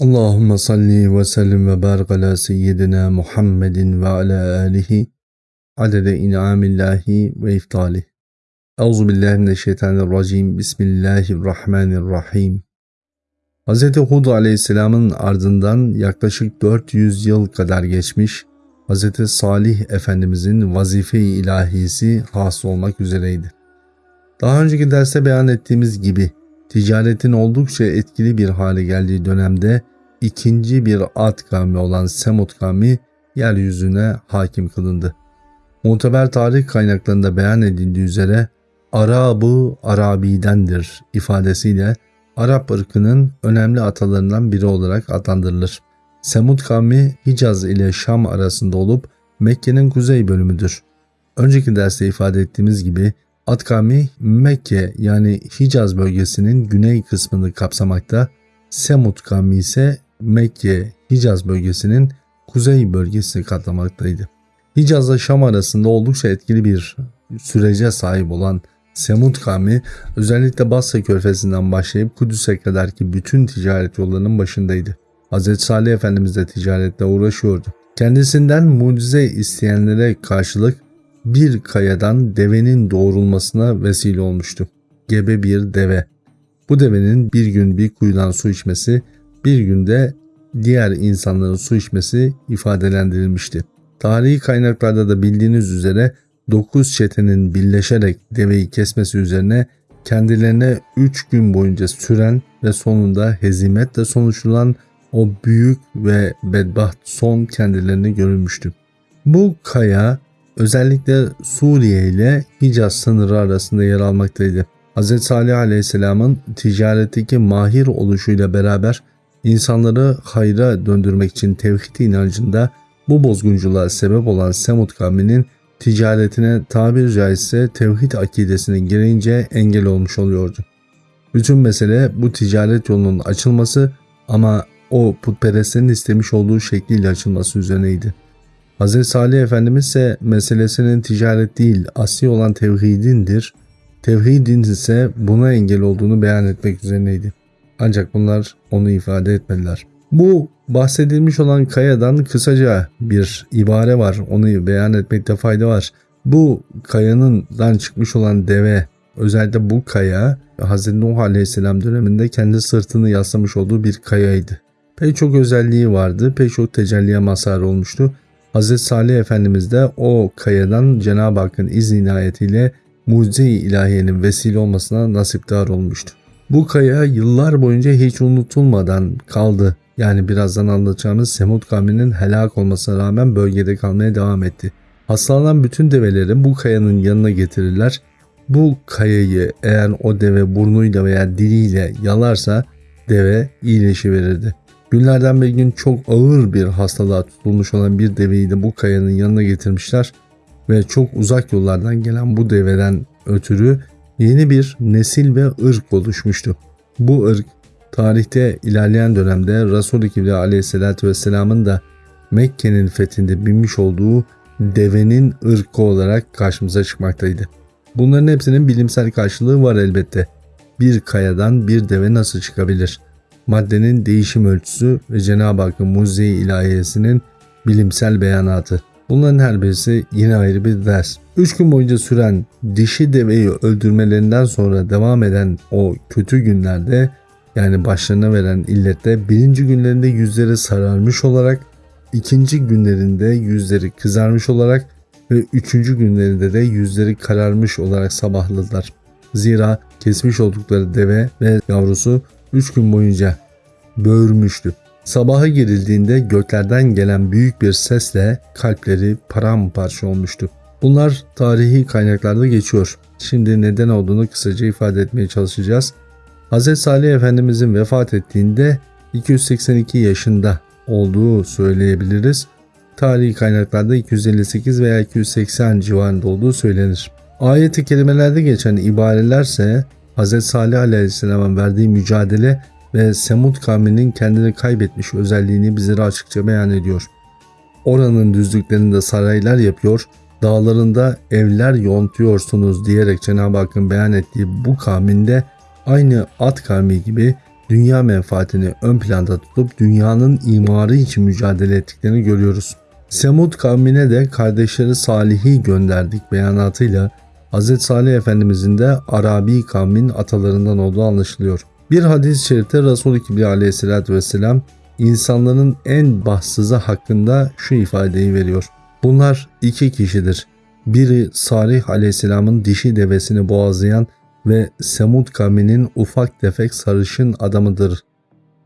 Allahümme salli ve sellim ve barik ala seyyidina Muhammedin ve ala alihi adede in'amillahi ve iftali. Euzu billahi mineşşeytanirracim. Bismillahirrahmanirrahim. Hz. Hud aleyhisselamın ardından yaklaşık 400 yıl kadar geçmiş, Hz. Salih Efendimizin vazife-i ilahisi has olmak üzereydi. Daha önceki derste beyan ettiğimiz gibi ticaretin oldukça etkili bir hale geldiği dönemde ikinci bir Ad kavmi olan Semut kavmi yeryüzüne hakim kılındı. Muteber tarih kaynaklarında beyan edildiği üzere Arabı Arabi'dendir ifadesiyle Arap ırkının önemli atalarından biri olarak adlandırılır. Semud kavmi Hicaz ile Şam arasında olup Mekke'nin kuzey bölümüdür. Önceki derste ifade ettiğimiz gibi Ad kavmi Mekke yani Hicaz bölgesinin güney kısmını kapsamakta, Semud kavmi ise Mekke, Hicaz bölgesinin kuzey bölgesini katlamaktaydı. Hicaz'la Şam arasında oldukça etkili bir sürece sahip olan Semud kavmi özellikle Basra körfezinden başlayıp Kudüs'e kadar ki bütün ticaret yollarının başındaydı. Hz. Salih Efendimiz de ticaretle uğraşıyordu. Kendisinden mucize isteyenlere karşılık bir kayadan devenin doğrulmasına vesile olmuştu. Gebe bir deve. Bu devenin bir gün bir kuyudan su içmesi, bir günde diğer insanların su içmesi ifadelendirilmişti. Tarihi kaynaklarda da bildiğiniz üzere 9 çetenin birleşerek deveyi kesmesi üzerine kendilerine 3 gün boyunca süren ve sonunda hezimetle sonuçlanan o büyük ve bedbaht son kendilerine görülmüştü. Bu kaya özellikle Suriye ile Hicaz sınırı arasında yer almaktaydı. Hz. Salih Aleyhisselam'ın ticaretteki mahir oluşuyla beraber insanları hayra döndürmek için tevhid inancında bu bozgunculuğa sebep olan Semud kavminin ticaretine tabir caizse tevhid akidesinin gereğince engel olmuş oluyordu. Bütün mesele bu ticaret yolunun açılması ama o putperestlerin istemiş olduğu şekliyle açılması üzerineydi. Hz. Salih Efendimiz ise meselesinin ticaret değil asli olan tevhidindir. Tevhidin ise buna engel olduğunu beyan etmek üzerineydi. Ancak bunlar onu ifade etmediler. Bu bahsedilmiş olan kayadan kısaca bir ibare var. Onu beyan etmekte fayda var. Bu kayanından çıkmış olan deve özellikle bu kaya Hz. Nuh Aleyhisselam döneminde kendi sırtını yaslamış olduğu bir kayaydı. Pek çok özelliği vardı. Pek çok tecelliye mazhar olmuştu. Hz. Salih Efendimiz de o kayadan Cenab-ı Hakk'ın izni inayetiyle mucize-i ilahiyenin vesile olmasına nasipdar olmuştu. Bu kaya yıllar boyunca hiç unutulmadan kaldı. Yani birazdan anlatacağımız Semud kavminin helak olmasına rağmen bölgede kalmaya devam etti. Hastalanan bütün develeri bu kayanın yanına getirirler. Bu kayayı eğer o deve burnuyla veya diliyle yalarsa deve iyileşiverirdi. Günlerden bir gün çok ağır bir hastalığa tutulmuş olan bir deveyi de bu kayanın yanına getirmişler ve çok uzak yollardan gelen bu deveden ötürü yeni bir nesil ve ırk oluşmuştu. Bu ırk tarihte ilerleyen dönemde Resul-i Kibri aleyhissalatü vesselamın da Mekke'nin fethinde binmiş olduğu devenin ırkı olarak karşımıza çıkmaktaydı. Bunların hepsinin bilimsel karşılığı var elbette. Bir kayadan bir deve nasıl çıkabilir? Maddenin değişim ölçüsü ve Cenab-ı Hakk'ın mucize ilahiyesinin bilimsel beyanatı. Bunların her birisi yine ayrı bir ders. 3 gün boyunca süren dişi deveyi öldürmelerinden sonra devam eden o kötü günlerde yani başlarına veren illette birinci günlerinde yüzleri sararmış olarak, ikinci günlerinde yüzleri kızarmış olarak ve üçüncü günlerinde de yüzleri kararmış olarak sabahladılar. Zira kesmiş oldukları deve ve yavrusu üç gün boyunca böğürmüştü. Sabaha girildiğinde göklerden gelen büyük bir sesle kalpleri paramparça olmuştu. Bunlar tarihi kaynaklarda geçiyor. Şimdi neden olduğunu kısaca ifade etmeye çalışacağız. Hz. Salih Efendimizin vefat ettiğinde 282 yaşında olduğu söyleyebiliriz. Tarihi kaynaklarda 258 veya 280 civarında olduğu söylenir. Ayet-i kerimelerde geçen ibarelerse Hz. Salih Aleyhisselam'ın verdiği mücadele ve Semud kavminin kendini kaybetmiş özelliğini bizlere açıkça beyan ediyor. Oranın düzlüklerinde saraylar yapıyor, dağlarında evler yontuyorsunuz diyerek Cenab-ı Hakk'ın beyan ettiği bu kavminde aynı At kavmi gibi dünya menfaatini ön planda tutup dünyanın imarı için mücadele ettiklerini görüyoruz. Semud kavmine de kardeşleri Salih'i gönderdik beyanatıyla Hz. Salih Efendimizin de Arabi kavmin atalarından olduğu anlaşılıyor. Bir hadis-i şerifte Resul-i Kibri aleyhissalatü vesselam insanların en bahtsızı hakkında şu ifadeyi veriyor. Bunlar iki kişidir. Biri Salih aleyhisselamın dişi devesini boğazlayan ve Semud kavminin ufak tefek sarışın adamıdır.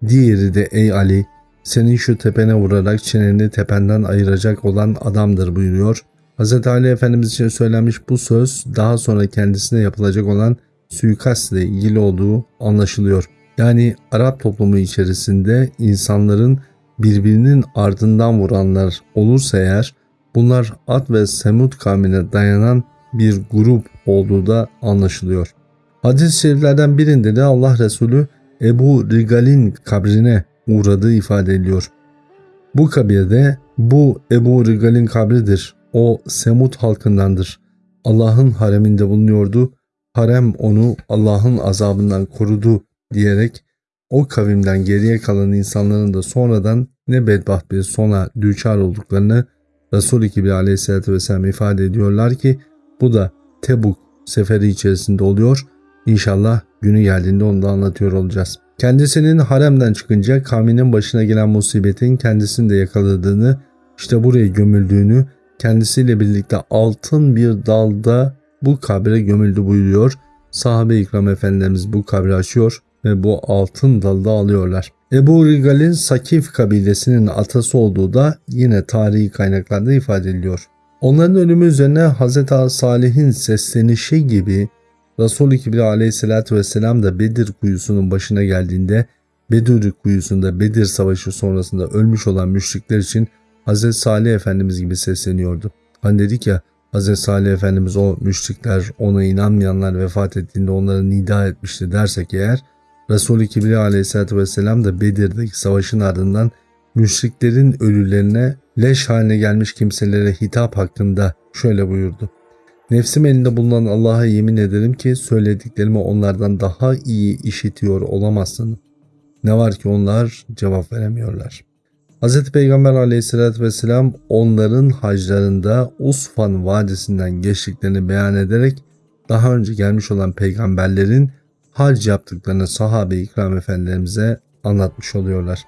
Diğeri de ey Ali senin şu tepene vurarak çeneni tependen ayıracak olan adamdır buyuruyor. Hz. Ali Efendimiz için söylenmiş bu söz daha sonra kendisine yapılacak olan suikastla ilgili olduğu anlaşılıyor. Yani Arap toplumu içerisinde insanların birbirinin ardından vuranlar olursa eğer bunlar Ad ve Semud kavmine dayanan bir grup olduğu da anlaşılıyor. Hadis-i şeriflerden birinde de Allah Resulü Ebu Rigal'in kabrine uğradığı ifade ediliyor. Bu kabirde bu Ebu Rigal'in kabridir. O Semud halkındandır. Allah'ın hareminde bulunuyordu. Harem onu Allah'ın azabından korudu diyerek o kavimden geriye kalan insanların da sonradan ne bedbaht bir sona düçar olduklarını Resul-i Kibri aleyhissalatü vesselam ifade ediyorlar ki bu da Tebuk seferi içerisinde oluyor. İnşallah günü geldiğinde onu da anlatıyor olacağız. Kendisinin haremden çıkınca kavminin başına gelen musibetin kendisini de yakaladığını, işte buraya gömüldüğünü, kendisiyle birlikte altın bir dalda bu kabre gömüldü buyuruyor. Sahabe-i ikram efendimiz bu kabri açıyor ve bu altın dalda alıyorlar. Ebu Rigal'in Sakif kabilesinin atası olduğu da yine tarihi kaynaklarda ifade ediliyor. Onların ölümü üzerine Hz. Salih'in seslenişi gibi Resul-i Kibri aleyhissalatü vesselam da Bedir kuyusunun başına geldiğinde Bedir kuyusunda Bedir savaşı sonrasında ölmüş olan müşrikler için Hz. Salih Efendimiz gibi sesleniyordu. Hani dedik ya Hz. Salih Efendimiz o müşrikler ona inanmayanlar vefat ettiğinde onları nida etmişti dersek eğer Resul-i Kibri aleyhissalatü vesselam da Bedir'deki savaşın ardından müşriklerin ölülerine leş haline gelmiş kimselere hitap hakkında şöyle buyurdu. Nefsim elinde bulunan Allah'a yemin ederim ki söylediklerimi onlardan daha iyi işitiyor olamazsın. Ne var ki onlar cevap veremiyorlar. Hz. Peygamber aleyhissalatü vesselam onların haclarında Usfan vadisinden geçtiklerini beyan ederek daha önce gelmiş olan peygamberlerin hac yaptıklarını sahabe ikram efendilerimize anlatmış oluyorlar.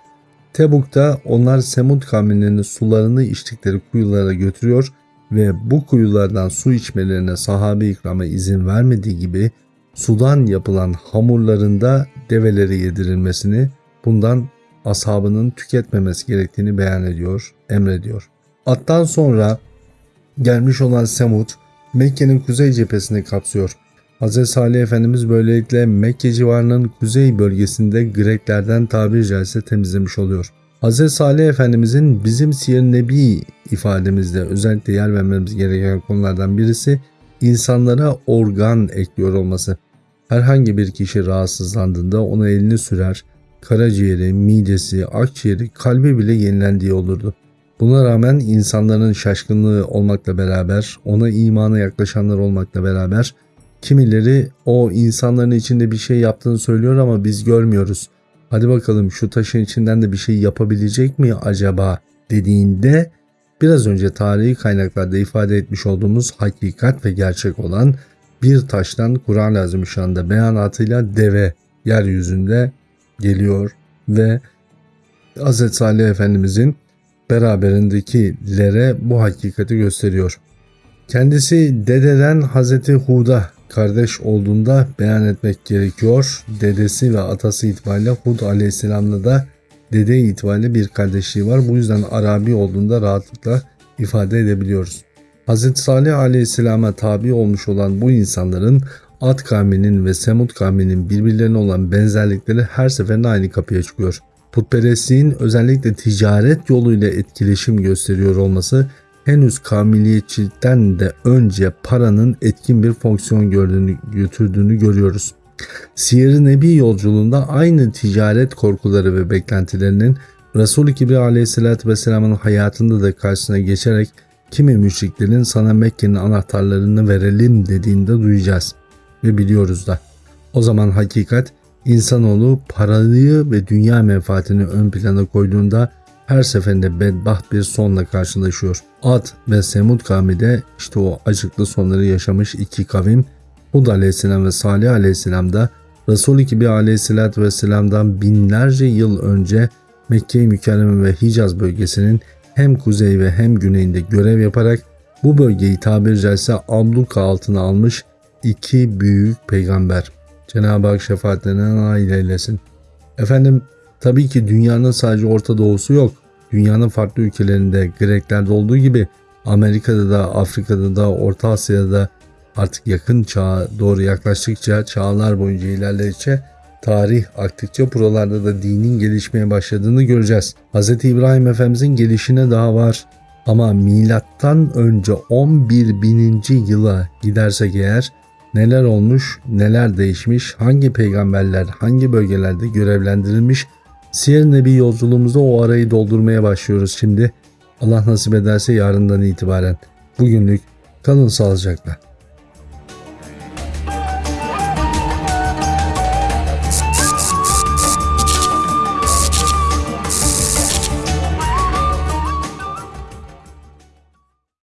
Tebuk'ta onlar Semud kavminin sularını içtikleri kuyulara götürüyor ve bu kuyulardan su içmelerine sahabe ikrama izin vermediği gibi sudan yapılan hamurlarında develeri yedirilmesini bundan ashabının tüketmemesi gerektiğini beyan ediyor, emrediyor. Attan sonra gelmiş olan Semud Mekke'nin kuzey cephesini kapsıyor. Hz. Salih Efendimiz böylelikle Mekke civarının kuzey bölgesinde Greklerden tabiri caizse temizlemiş oluyor. Hz. Salih Efendimizin bizim siyer nebi ifademizde özellikle yer vermemiz gereken konulardan birisi insanlara organ ekliyor olması. Herhangi bir kişi rahatsızlandığında ona elini sürer, karaciğeri, midesi, akciğeri, kalbi bile yenilendiği olurdu. Buna rağmen insanların şaşkınlığı olmakla beraber, ona imana yaklaşanlar olmakla beraber kimileri o insanların içinde bir şey yaptığını söylüyor ama biz görmüyoruz. Hadi bakalım şu taşın içinden de bir şey yapabilecek mi acaba dediğinde biraz önce tarihi kaynaklarda ifade etmiş olduğumuz hakikat ve gerçek olan bir taştan Kur'an-ı Azimüşşan'da beyanatıyla deve yeryüzünde geliyor ve Hz. Salih Efendimizin beraberindekilere bu hakikati gösteriyor. Kendisi dededen Hz. Hud'a kardeş olduğunda beyan etmek gerekiyor. Dedesi ve atası itibariyle Hud aleyhisselamla da dede itibariyle bir kardeşliği var. Bu yüzden Arabi olduğunda rahatlıkla ifade edebiliyoruz. Hz. Salih aleyhisselama tabi olmuş olan bu insanların Ad kavminin ve Semud kavminin birbirlerine olan benzerlikleri her seferinde aynı kapıya çıkıyor. Putperestliğin özellikle ticaret yoluyla etkileşim gösteriyor olması henüz kamiliyetçilikten de önce paranın etkin bir fonksiyon gördüğünü, götürdüğünü görüyoruz. Siyer-i Nebi yolculuğunda aynı ticaret korkuları ve beklentilerinin Resul-i Kibri aleyhissalatü vesselamın hayatında da karşısına geçerek kimi müşriklerin sana Mekke'nin anahtarlarını verelim dediğinde duyacağız ve biliyoruz da. O zaman hakikat İnsanoğlu parayı ve dünya menfaatini ön plana koyduğunda her seferinde bedbaht bir sonla karşılaşıyor. Ad ve Semud kavmi de işte o acıklı sonları yaşamış iki kavim Hud aleyhisselam ve Salih aleyhisselam da Resul-i Kibi aleyhisselatü vesselam'dan binlerce yıl önce Mekke-i Mükerreme ve Hicaz bölgesinin hem kuzey ve hem güneyinde görev yaparak bu bölgeyi tabiri caizse abluka altına almış iki büyük peygamber. Cenab-ı Hak şefaatlerine nail eylesin. Efendim tabii ki dünyanın sadece Orta Doğusu yok. Dünyanın farklı ülkelerinde Greklerde olduğu gibi Amerika'da da Afrika'da da Orta Asya'da da artık yakın çağa doğru yaklaştıkça çağlar boyunca ilerledikçe tarih aktıkça buralarda da dinin gelişmeye başladığını göreceğiz. Hz. İbrahim Efendimizin gelişine daha var ama milattan önce 11 bininci yıla gidersek eğer neler olmuş, neler değişmiş, hangi peygamberler hangi bölgelerde görevlendirilmiş Siyer Nebi yolculuğumuzda o arayı doldurmaya başlıyoruz şimdi. Allah nasip ederse yarından itibaren. Bugünlük kalın sağlıcakla.